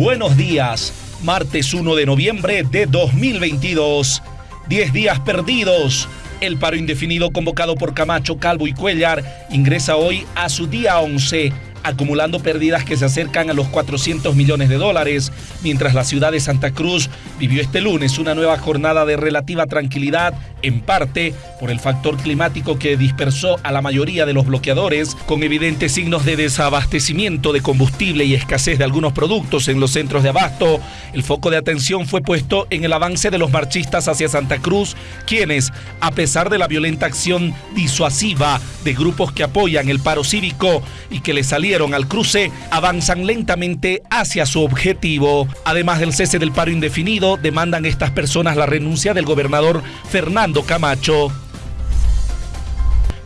Buenos días, martes 1 de noviembre de 2022. 10 días perdidos. El paro indefinido convocado por Camacho, Calvo y Cuellar ingresa hoy a su día 11 acumulando pérdidas que se acercan a los 400 millones de dólares, mientras la ciudad de Santa Cruz vivió este lunes una nueva jornada de relativa tranquilidad, en parte por el factor climático que dispersó a la mayoría de los bloqueadores, con evidentes signos de desabastecimiento de combustible y escasez de algunos productos en los centros de abasto. El foco de atención fue puesto en el avance de los marchistas hacia Santa Cruz, quienes, a pesar de la violenta acción disuasiva de grupos que apoyan el paro cívico y que le salieron al cruce avanzan lentamente hacia su objetivo. Además del cese del paro indefinido, demandan estas personas la renuncia del gobernador Fernando Camacho.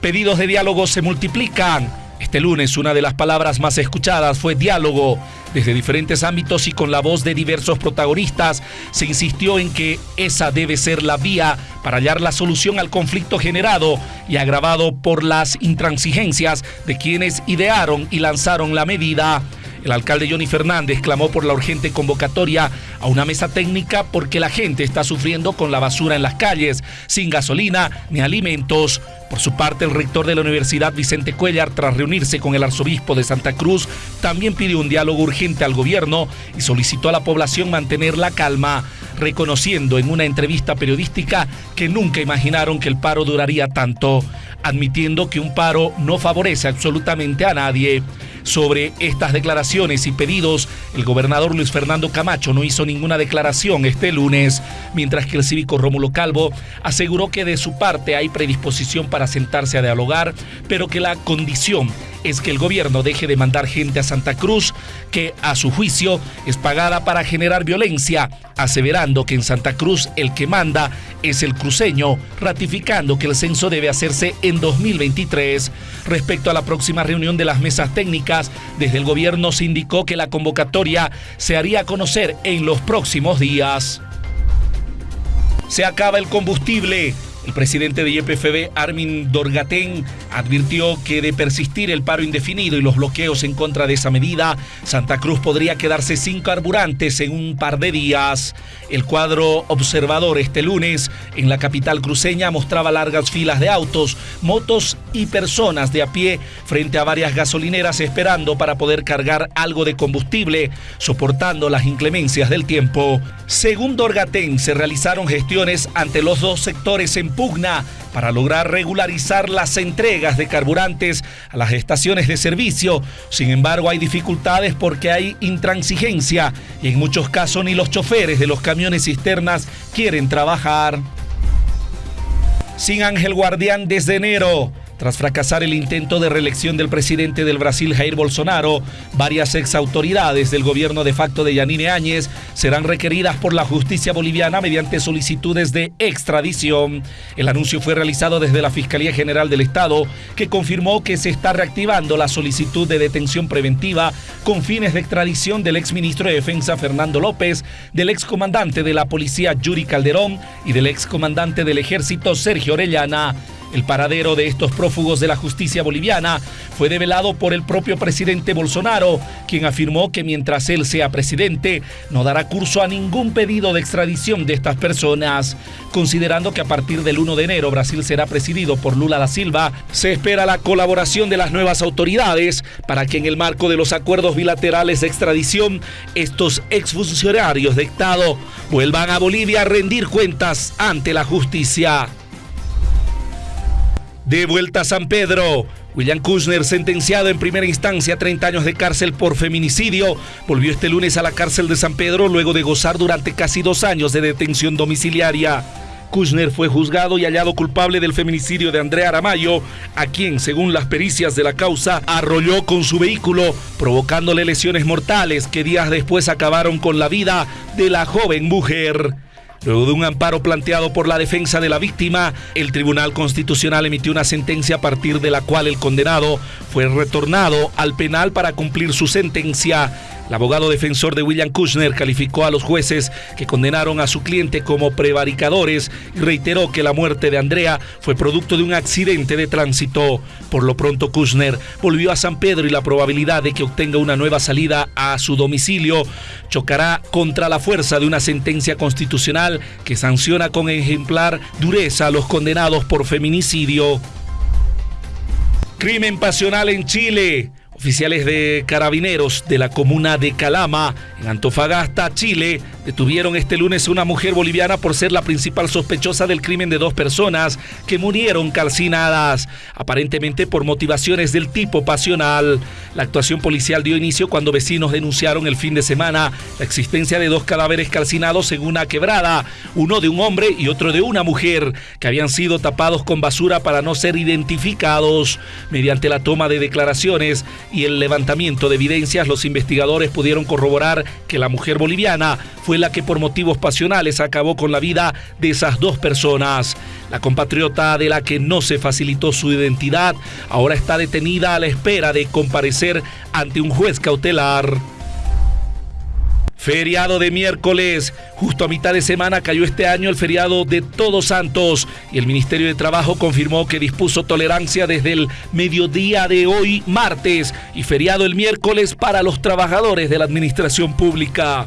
Pedidos de diálogo se multiplican. Este lunes una de las palabras más escuchadas fue diálogo. Desde diferentes ámbitos y con la voz de diversos protagonistas se insistió en que esa debe ser la vía para hallar la solución al conflicto generado y agravado por las intransigencias de quienes idearon y lanzaron la medida. El alcalde Johnny Fernández clamó por la urgente convocatoria a una mesa técnica porque la gente está sufriendo con la basura en las calles, sin gasolina ni alimentos. Por su parte, el rector de la Universidad Vicente Cuellar, tras reunirse con el arzobispo de Santa Cruz, también pidió un diálogo urgente al gobierno y solicitó a la población mantener la calma, reconociendo en una entrevista periodística que nunca imaginaron que el paro duraría tanto, admitiendo que un paro no favorece absolutamente a nadie. Sobre estas declaraciones y pedidos, el gobernador Luis Fernando Camacho no hizo ninguna declaración este lunes, mientras que el cívico Rómulo Calvo aseguró que de su parte hay predisposición para sentarse a dialogar, pero que la condición es que el gobierno deje de mandar gente a Santa Cruz, que a su juicio es pagada para generar violencia, aseverando que en Santa Cruz el que manda es el cruceño, ratificando que el censo debe hacerse en 2023. Respecto a la próxima reunión de las mesas técnicas, desde el gobierno se indicó que la convocatoria se haría a conocer en los próximos días. Se acaba el combustible. El presidente de YPFB, Armin Dorgatén, advirtió que de persistir el paro indefinido y los bloqueos en contra de esa medida, Santa Cruz podría quedarse sin carburantes en un par de días. El cuadro observador este lunes en la capital cruceña mostraba largas filas de autos, motos y personas de a pie frente a varias gasolineras esperando para poder cargar algo de combustible, soportando las inclemencias del tiempo. Según Dorgatén, se realizaron gestiones ante los dos sectores en pugna para lograr regularizar las entregas de carburantes a las estaciones de servicio. Sin embargo, hay dificultades porque hay intransigencia y en muchos casos ni los choferes de los camiones cisternas quieren trabajar. Sin Ángel Guardián desde enero. Tras fracasar el intento de reelección del presidente del Brasil, Jair Bolsonaro, varias exautoridades del gobierno de facto de Yanine Áñez serán requeridas por la justicia boliviana mediante solicitudes de extradición. El anuncio fue realizado desde la Fiscalía General del Estado, que confirmó que se está reactivando la solicitud de detención preventiva con fines de extradición del exministro de Defensa Fernando López, del excomandante de la policía Yuri Calderón y del excomandante del ejército Sergio Orellana. El paradero de estos prófugos de la justicia boliviana fue develado por el propio presidente Bolsonaro, quien afirmó que mientras él sea presidente no dará curso a ningún pedido de extradición de estas personas. Considerando que a partir del 1 de enero Brasil será presidido por Lula da Silva, se espera la colaboración de las nuevas autoridades para que en el marco de los acuerdos bilaterales de extradición estos exfuncionarios de Estado vuelvan a Bolivia a rendir cuentas ante la justicia. De vuelta a San Pedro. William Kushner, sentenciado en primera instancia a 30 años de cárcel por feminicidio, volvió este lunes a la cárcel de San Pedro luego de gozar durante casi dos años de detención domiciliaria. Kushner fue juzgado y hallado culpable del feminicidio de Andrea Aramayo, a quien, según las pericias de la causa, arrolló con su vehículo, provocándole lesiones mortales que días después acabaron con la vida de la joven mujer. Luego de un amparo planteado por la defensa de la víctima, el Tribunal Constitucional emitió una sentencia a partir de la cual el condenado fue retornado al penal para cumplir su sentencia. El abogado defensor de William Kushner calificó a los jueces que condenaron a su cliente como prevaricadores y reiteró que la muerte de Andrea fue producto de un accidente de tránsito. Por lo pronto, Kushner volvió a San Pedro y la probabilidad de que obtenga una nueva salida a su domicilio chocará contra la fuerza de una sentencia constitucional que sanciona con ejemplar dureza a los condenados por feminicidio. Crimen pasional en Chile. Oficiales de carabineros de la comuna de Calama, en Antofagasta, Chile, detuvieron este lunes una mujer boliviana por ser la principal sospechosa del crimen de dos personas que murieron calcinadas, aparentemente por motivaciones del tipo pasional. La actuación policial dio inicio cuando vecinos denunciaron el fin de semana la existencia de dos cadáveres calcinados en una quebrada, uno de un hombre y otro de una mujer, que habían sido tapados con basura para no ser identificados. Mediante la toma de declaraciones, y el levantamiento de evidencias, los investigadores pudieron corroborar que la mujer boliviana fue la que por motivos pasionales acabó con la vida de esas dos personas. La compatriota de la que no se facilitó su identidad ahora está detenida a la espera de comparecer ante un juez cautelar. Feriado de miércoles. Justo a mitad de semana cayó este año el feriado de Todos Santos y el Ministerio de Trabajo confirmó que dispuso tolerancia desde el mediodía de hoy, martes, y feriado el miércoles para los trabajadores de la administración pública.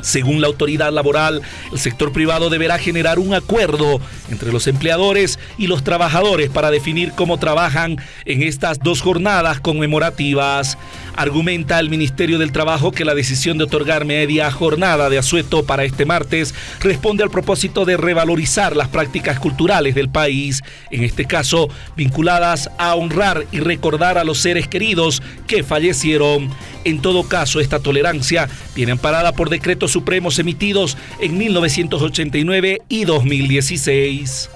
Según la autoridad laboral, el sector privado deberá generar un acuerdo entre los empleadores y los trabajadores para definir cómo trabajan en estas dos jornadas conmemorativas. Argumenta el Ministerio del Trabajo que la decisión de otorgar media jornada de asueto para este martes responde al propósito de revalorizar las prácticas culturales del país, en este caso vinculadas a honrar y recordar a los seres queridos que fallecieron. En todo caso, esta tolerancia viene amparada por decretos supremos emitidos en 1989 y 2016.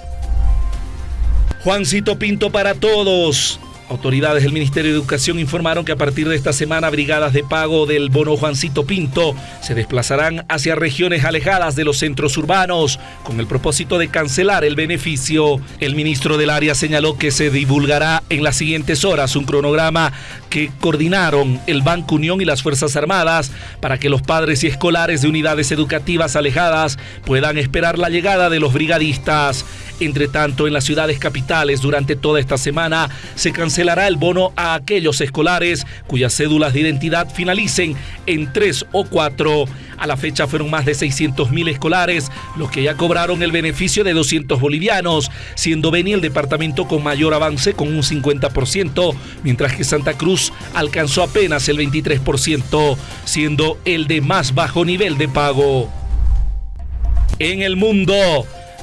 Juancito Pinto para todos. Autoridades del Ministerio de Educación informaron que a partir de esta semana brigadas de pago del bono Juancito Pinto se desplazarán hacia regiones alejadas de los centros urbanos con el propósito de cancelar el beneficio. El ministro del área señaló que se divulgará en las siguientes horas un cronograma que coordinaron el Banco Unión y las Fuerzas Armadas para que los padres y escolares de unidades educativas alejadas puedan esperar la llegada de los brigadistas. Entre tanto, en las ciudades capitales durante toda esta semana se cancelará el bono a aquellos escolares cuyas cédulas de identidad finalicen en 3 o 4. A la fecha fueron más de 600 mil escolares los que ya cobraron el beneficio de 200 bolivianos, siendo Beni el departamento con mayor avance con un 50%, mientras que Santa Cruz alcanzó apenas el 23%, siendo el de más bajo nivel de pago. En el mundo,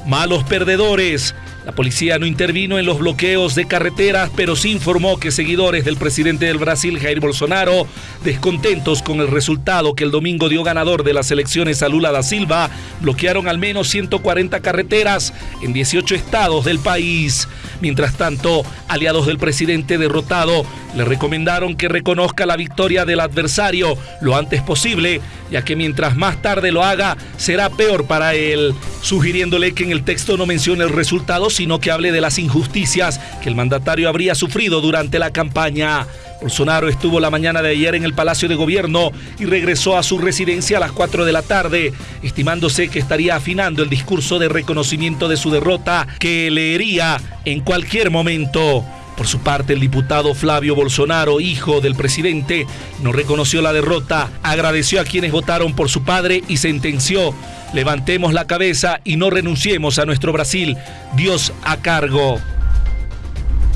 malos perdedores. La policía no intervino en los bloqueos de carreteras, pero sí informó que seguidores del presidente del Brasil, Jair Bolsonaro, descontentos con el resultado que el domingo dio ganador de las elecciones a Lula da Silva, bloquearon al menos 140 carreteras en 18 estados del país. Mientras tanto, aliados del presidente derrotado le recomendaron que reconozca la victoria del adversario lo antes posible, ya que mientras más tarde lo haga, será peor para él, sugiriéndole que en el texto no mencione el resultado, sino que hable de las injusticias que el mandatario habría sufrido durante la campaña. Bolsonaro estuvo la mañana de ayer en el Palacio de Gobierno y regresó a su residencia a las 4 de la tarde, estimándose que estaría afinando el discurso de reconocimiento de su derrota que leería en cualquier momento. Por su parte, el diputado Flavio Bolsonaro, hijo del presidente, no reconoció la derrota, agradeció a quienes votaron por su padre y sentenció, levantemos la cabeza y no renunciemos a nuestro Brasil, Dios a cargo.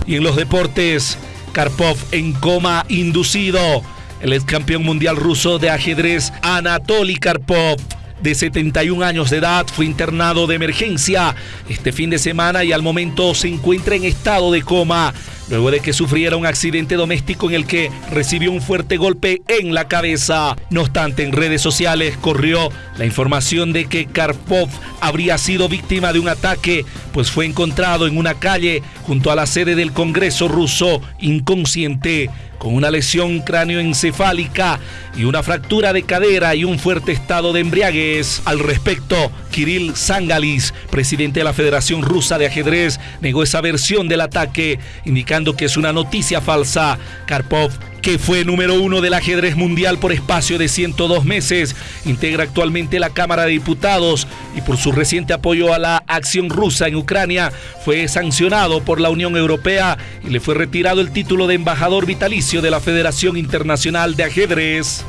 Y en los deportes, Karpov en coma inducido. El ex campeón mundial ruso de ajedrez Anatoly Karpov de 71 años de edad fue internado de emergencia este fin de semana y al momento se encuentra en estado de coma luego de que sufriera un accidente doméstico en el que recibió un fuerte golpe en la cabeza. No obstante, en redes sociales corrió la información de que Karpov habría sido víctima de un ataque, pues fue encontrado en una calle junto a la sede del Congreso ruso inconsciente con una lesión cráneoencefálica y una fractura de cadera y un fuerte estado de embriaguez. Al respecto, Kirill Zangalis, presidente de la Federación Rusa de Ajedrez, negó esa versión del ataque, indicando que es una noticia falsa. Karpov que fue número uno del ajedrez mundial por espacio de 102 meses, integra actualmente la Cámara de Diputados y por su reciente apoyo a la acción rusa en Ucrania fue sancionado por la Unión Europea y le fue retirado el título de embajador vitalicio de la Federación Internacional de Ajedrez.